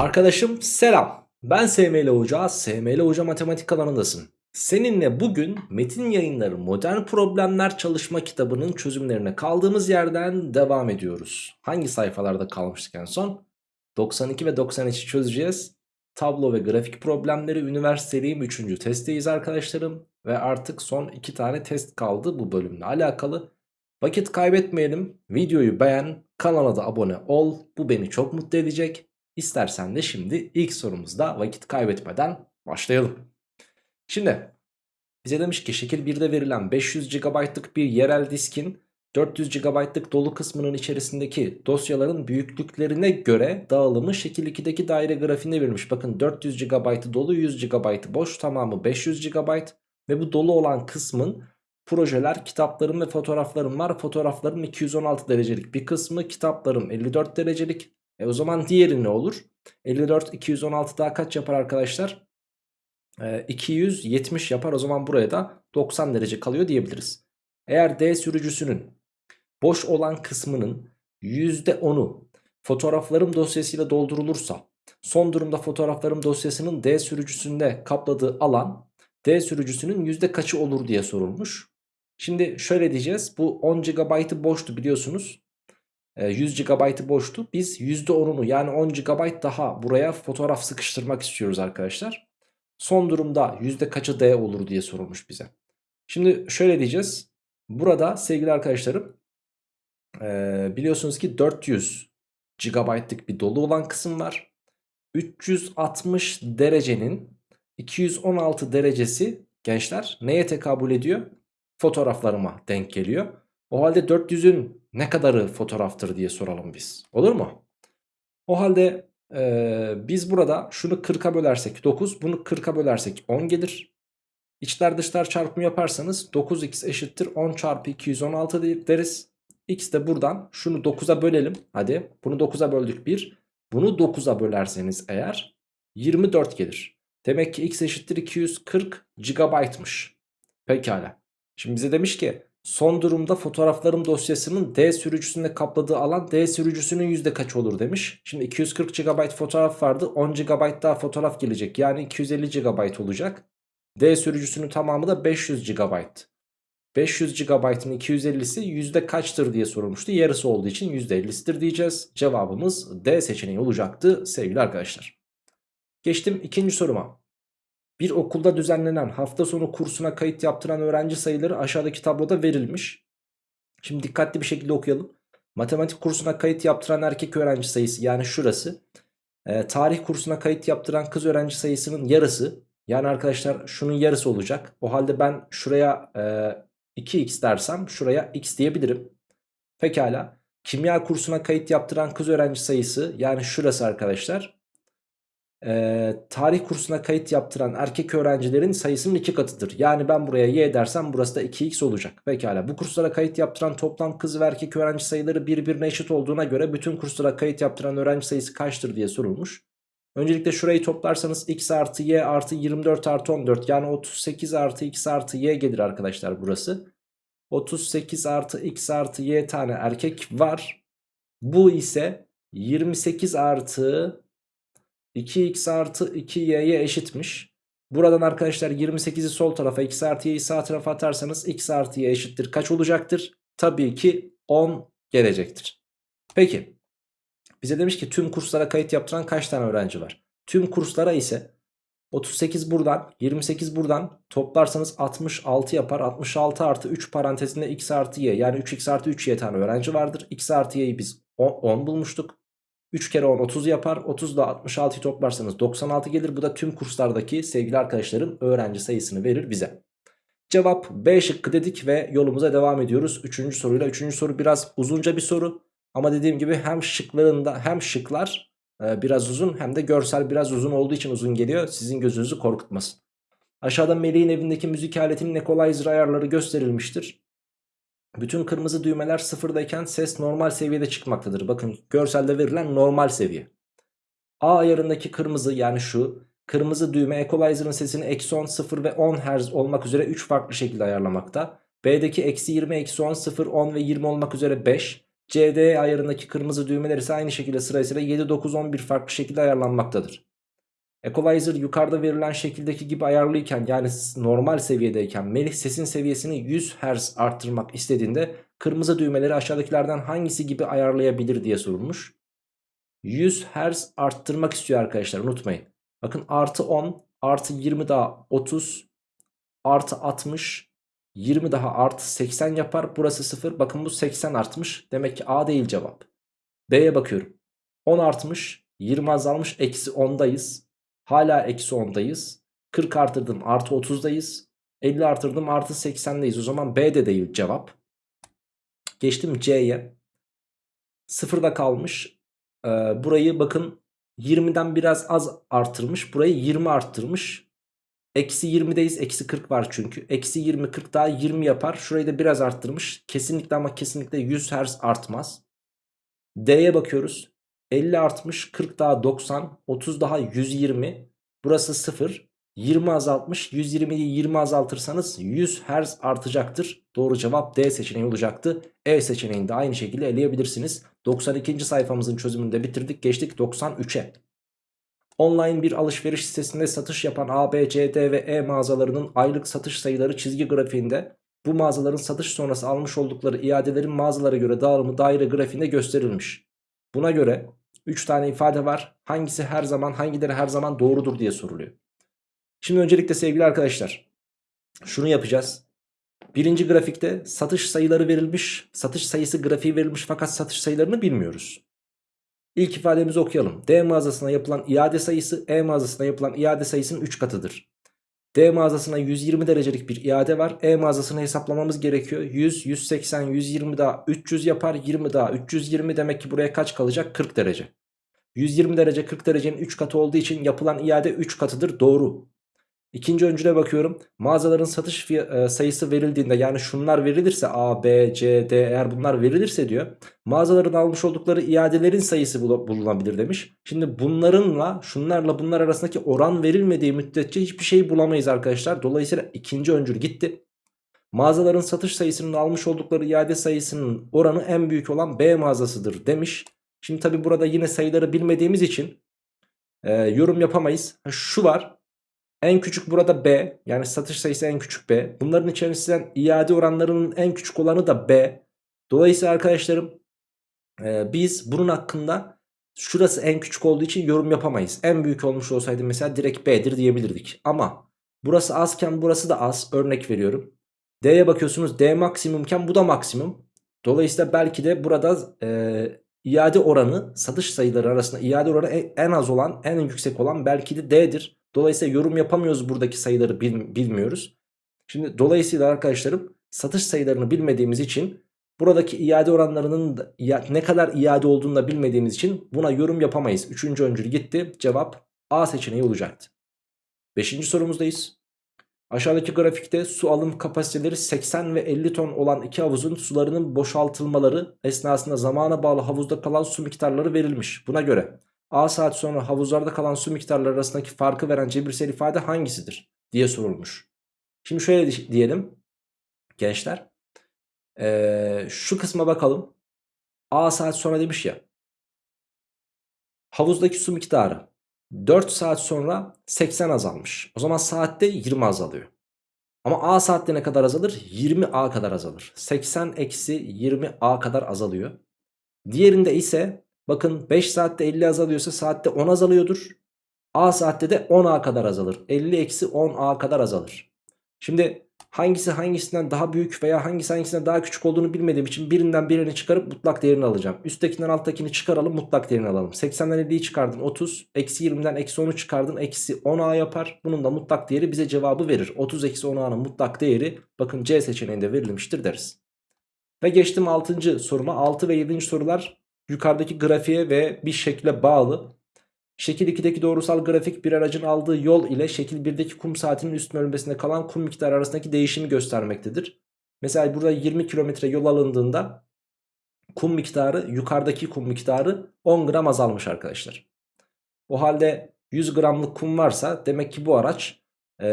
Arkadaşım selam. Ben SML Hoca, SML Hoca Matematik kanalındasın. Seninle bugün Metin Yayınları Modern Problemler Çalışma kitabının çözümlerine kaldığımız yerden devam ediyoruz. Hangi sayfalarda kalmıştık en son? 92 ve 93'ü çözeceğiz. Tablo ve grafik problemleri üniversiteliğim 3. testteyiz arkadaşlarım. Ve artık son 2 tane test kaldı bu bölümle alakalı. Vakit kaybetmeyelim. Videoyu beğen, kanala da abone ol. Bu beni çok mutlu edecek. İstersen de şimdi ilk sorumuzda vakit kaybetmeden başlayalım. Şimdi bize demiş ki şekil 1'de verilen 500 GB'lık bir yerel diskin 400 GB'lık dolu kısmının içerisindeki dosyaların büyüklüklerine göre dağılımı şekil 2'deki daire grafiğinde verilmiş. Bakın 400 GB dolu 100 GB boş tamamı 500 GB ve bu dolu olan kısmın projeler, kitaplarım ve fotoğraflarım var. Fotoğraflarım 216 derecelik bir kısmı, kitaplarım 54 derecelik. E o zaman diğeri ne olur? 54, 216 daha kaç yapar arkadaşlar? E, 270 yapar. O zaman buraya da 90 derece kalıyor diyebiliriz. Eğer D sürücüsünün boş olan kısmının %10'u fotoğraflarım dosyasıyla doldurulursa son durumda fotoğraflarım dosyasının D sürücüsünde kapladığı alan D sürücüsünün yüzde kaçı olur diye sorulmuş. Şimdi şöyle diyeceğiz. Bu 10 GB'ı boştu biliyorsunuz. 100 GB'ı boştu. Biz %10'unu yani 10 GB daha buraya fotoğraf sıkıştırmak istiyoruz arkadaşlar. Son durumda yüzde kaçı D olur diye sorulmuş bize. Şimdi şöyle diyeceğiz. Burada sevgili arkadaşlarım biliyorsunuz ki 400 GB'lık bir dolu olan kısım var. 360 derecenin 216 derecesi gençler neye tekabül ediyor? Fotoğraflarıma denk geliyor. O halde 400'ün ne kadarı fotoğraftır diye soralım biz. Olur mu? O halde e, biz burada şunu 40'a bölersek 9 bunu 40'a bölersek 10 gelir. İçler dışlar çarpımı yaparsanız 9x eşittir 10 çarpı 216 deriz. X de buradan şunu 9'a bölelim. Hadi bunu 9'a böldük 1. Bunu 9'a bölerseniz eğer 24 gelir. Demek ki x eşittir 240 GB'mış. Pekala. Şimdi bize demiş ki son durumda fotoğraflarım dosyasının D sürücüsünde kapladığı alan D sürücüsünün yüzde kaç olur demiş. Şimdi 240 GB fotoğraf vardı 10 GB daha fotoğraf gelecek yani 250 GB olacak. D sürücüsünün tamamı da 500 GB. 500 GB'ın 250'si yüzde kaçtır diye sorulmuştu. Yarısı olduğu için %50'sidir diyeceğiz. Cevabımız D seçeneği olacaktı sevgili arkadaşlar. Geçtim ikinci soruma. Bir okulda düzenlenen hafta sonu kursuna kayıt yaptıran öğrenci sayıları aşağıdaki tabloda verilmiş. Şimdi dikkatli bir şekilde okuyalım. Matematik kursuna kayıt yaptıran erkek öğrenci sayısı yani şurası. E, tarih kursuna kayıt yaptıran kız öğrenci sayısının yarısı. Yani arkadaşlar şunun yarısı olacak. O halde ben şuraya e, 2x dersem şuraya x diyebilirim. Pekala. Kimya kursuna kayıt yaptıran kız öğrenci sayısı yani şurası arkadaşlar e, tarih kursuna kayıt yaptıran erkek öğrencilerin sayısının iki katıdır. Yani ben buraya y dersem burası da 2x olacak. Pekala bu kurslara kayıt yaptıran toplam kız ve erkek öğrenci sayıları birbirine eşit olduğuna göre bütün kurslara kayıt yaptıran öğrenci sayısı kaçtır diye sorulmuş. Öncelikle şurayı toplarsanız x artı y artı 24 artı 14 yani 38 artı x artı y gelir arkadaşlar burası. 38 artı x artı y tane erkek var. Bu ise 28 artı 2x artı 2y'ye eşitmiş. Buradan arkadaşlar 28'i sol tarafa x artı y'yi sağ tarafa atarsanız x artı y eşittir. Kaç olacaktır? Tabii ki 10 gelecektir. Peki bize demiş ki tüm kurslara kayıt yaptıran kaç tane öğrenci var? Tüm kurslara ise 38 buradan 28 buradan toplarsanız 66 yapar. 66 artı 3 parantezinde x artı y yani 3x artı 3y tane öğrenci vardır. x artı y'yi biz 10, 10 bulmuştuk. 3 kere 10 30 yapar. 30 ile 66'yı toplarsanız 96 gelir. Bu da tüm kurslardaki sevgili arkadaşların öğrenci sayısını verir bize. Cevap B şıkkı dedik ve yolumuza devam ediyoruz. Üçüncü soruyla. Üçüncü soru biraz uzunca bir soru. Ama dediğim gibi hem şıklarında hem şıklar e, biraz uzun hem de görsel biraz uzun olduğu için uzun geliyor. Sizin gözünüzü korkutmasın. Aşağıda Melih'in evindeki müzik aletinin equalizer ayarları gösterilmiştir. Bütün kırmızı düğmeler sıfırdayken ses normal seviyede çıkmaktadır. Bakın görselde verilen normal seviye. A ayarındaki kırmızı yani şu kırmızı düğme equalizer'ın sesini eksi 10, 0 ve 10 Hz olmak üzere 3 farklı şekilde ayarlamakta. B'deki eksi 20, eksi 10, 0, 10 ve 20 olmak üzere 5. CD ayarındaki kırmızı düğmeler ise aynı şekilde sırasıyla 7, 9, 11 farklı şekilde ayarlanmaktadır. Equalizer yukarıda verilen şekildeki gibi ayarlıyken yani normal seviyedeyken Melih sesin seviyesini 100 Hz arttırmak istediğinde kırmızı düğmeleri aşağıdakilerden hangisi gibi ayarlayabilir diye sorulmuş. 100 Hz arttırmak istiyor arkadaşlar unutmayın. Bakın artı 10 artı 20 daha 30 artı 60 20 daha artı 80 yapar. Burası 0. Bakın bu 80 artmış. Demek ki A değil cevap. B'ye bakıyorum. 10 artmış. 20 azalmış. Eksi 10'dayız. Hala eksi 10'dayız. 40 artırdım artı 30'dayız. 50 artırdım artı 80'deyiz. O zaman B de değil cevap. Geçtim C'ye. Sıfırda kalmış. Ee, burayı bakın 20'den biraz az artırmış. Burayı 20 arttırmış. Eksi 20'deyiz. Eksi 40 var çünkü. Eksi 20 40 daha 20 yapar. Şurayı da biraz arttırmış. Kesinlikle ama kesinlikle 100 Hz artmaz. D'ye bakıyoruz. 50 artmış 40 daha 90 30 daha 120 burası 0 20 azaltmış 120'yi 20 azaltırsanız 100 Hz artacaktır. Doğru cevap D seçeneği olacaktı. E seçeneğini de aynı şekilde eleyebilirsiniz. 92. sayfamızın çözümünü de bitirdik geçtik 93'e Online bir alışveriş sitesinde satış yapan A, B, C, D ve E mağazalarının aylık satış sayıları çizgi grafiğinde. Bu mağazaların satış sonrası almış oldukları iadelerin mağazalara göre dağılımı daire grafiğinde gösterilmiş. Buna göre 3 tane ifade var. Hangisi her zaman hangileri her zaman doğrudur diye soruluyor. Şimdi öncelikle sevgili arkadaşlar şunu yapacağız. Birinci grafikte satış sayıları verilmiş. Satış sayısı grafiği verilmiş fakat satış sayılarını bilmiyoruz. İlk ifademizi okuyalım. D mağazasına yapılan iade sayısı E mağazasına yapılan iade sayısının 3 katıdır. D mağazasına 120 derecelik bir iade var. E mağazasını hesaplamamız gerekiyor. 100, 180, 120 daha 300 yapar. 20 daha 320 demek ki buraya kaç kalacak? 40 derece. 120 derece 40 derecenin 3 katı olduğu için yapılan iade 3 katıdır. Doğru. İkinci öncüne bakıyorum. Mağazaların satış e, sayısı verildiğinde yani şunlar verilirse A, B, C, D eğer bunlar verilirse diyor. Mağazaların almış oldukları iadelerin sayısı bulunabilir demiş. Şimdi bunlarınla şunlarla bunlar arasındaki oran verilmediği müddetçe hiçbir şey bulamayız arkadaşlar. Dolayısıyla ikinci öncül gitti. Mağazaların satış sayısının almış oldukları iade sayısının oranı en büyük olan B mağazasıdır demiş. Şimdi tabi burada yine sayıları bilmediğimiz için e, yorum yapamayız. Şu var en küçük burada B. Yani satış sayısı en küçük B. Bunların içerisinden iade oranlarının en küçük olanı da B. Dolayısıyla arkadaşlarım e, biz bunun hakkında şurası en küçük olduğu için yorum yapamayız. En büyük olmuş olsaydı mesela direkt B'dir diyebilirdik. Ama burası azken burası da az. Örnek veriyorum. D'ye bakıyorsunuz D maksimumken bu da maksimum. Dolayısıyla belki de burada e, iade oranı satış sayıları arasında iade oranı en az olan en yüksek olan belki de D'dir. Dolayısıyla yorum yapamıyoruz buradaki sayıları bil, bilmiyoruz. Şimdi dolayısıyla arkadaşlarım satış sayılarını bilmediğimiz için buradaki iade oranlarının da, ne kadar iade olduğunu da bilmediğimiz için buna yorum yapamayız. Üçüncü öncül gitti. Cevap A seçeneği olacaktı. Beşinci sorumuzdayız. Aşağıdaki grafikte su alım kapasiteleri 80 ve 50 ton olan iki havuzun sularının boşaltılmaları esnasında zamana bağlı havuzda kalan su miktarları verilmiş. Buna göre A saat sonra havuzlarda kalan su miktarları arasındaki farkı veren cebirsel ifade hangisidir diye sorulmuş. Şimdi şöyle diyelim gençler. Ee, şu kısma bakalım. A saat sonra demiş ya. Havuzdaki su miktarı 4 saat sonra 80 azalmış. O zaman saatte 20 azalıyor. Ama A saatte ne kadar azalır? 20 A kadar azalır. 80 eksi 20 A kadar azalıyor. Diğerinde ise Bakın 5 saatte 50 azalıyorsa saatte 10 azalıyordur. A saatte de 10A kadar azalır. 50 eksi 10A kadar azalır. Şimdi hangisi hangisinden daha büyük veya hangisi hangisinden daha küçük olduğunu bilmediğim için birinden birini çıkarıp mutlak değerini alacağım. Üsttekinden alttakini çıkaralım mutlak değerini alalım. 80'den 50'yi çıkardın 30. Eksi 20'den eksi 10'u çıkardın eksi 10A yapar. Bunun da mutlak değeri bize cevabı verir. 30 eksi 10A'nın mutlak değeri bakın C seçeneğinde verilmiştir deriz. Ve geçtim 6. soruma. 6 ve 7. sorular yukarıdaki grafiğe ve bir şekle bağlı. Şekil 2'deki doğrusal grafik bir aracın aldığı yol ile şekil 1'deki kum saatinin üst bölmesinde kalan kum miktarı arasındaki değişimi göstermektedir. Mesela burada 20 kilometre yol alındığında kum miktarı yukarıdaki kum miktarı 10 gram azalmış arkadaşlar. O halde 100 gramlık kum varsa demek ki bu araç e,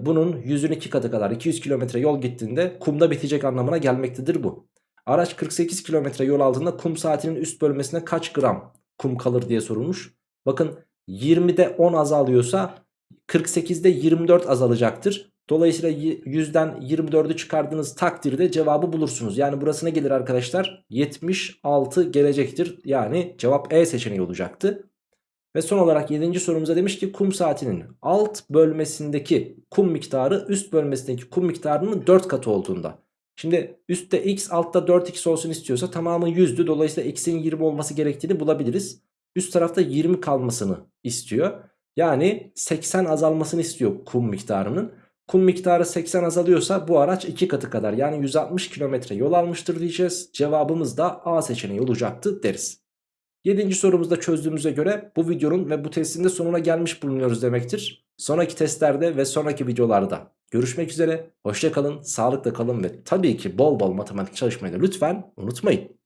bunun 100'ün 2 katı kadar 200 kilometre yol gittiğinde kumda bitecek anlamına gelmektedir bu. Araç 48 kilometre yol altında kum saatinin üst bölmesine kaç gram kum kalır diye sorulmuş. Bakın 20'de 10 azalıyorsa 48'de 24 azalacaktır. Dolayısıyla 100'den 24'ü çıkardığınız takdirde cevabı bulursunuz. Yani burası ne gelir arkadaşlar? 76 gelecektir. Yani cevap E seçeneği olacaktı. Ve son olarak 7. sorumuza demiş ki kum saatinin alt bölmesindeki kum miktarı üst bölmesindeki kum miktarının 4 katı olduğunda. Şimdi üstte x altta 4x olsun istiyorsa tamamı 100'dü. Dolayısıyla x'in 20 olması gerektiğini bulabiliriz. Üst tarafta 20 kalmasını istiyor. Yani 80 azalmasını istiyor kum miktarının. Kum miktarı 80 azalıyorsa bu araç 2 katı kadar yani 160 kilometre yol almıştır diyeceğiz. Cevabımız da A seçeneği olacaktı deriz. 7. sorumuzda çözdüğümüze göre bu videonun ve bu testin de sonuna gelmiş bulunuyoruz demektir. Sonraki testlerde ve sonraki videolarda görüşmek üzere. Hoşça kalın, sağlıkla kalın ve tabii ki bol bol matematik çalışmayı da lütfen unutmayın.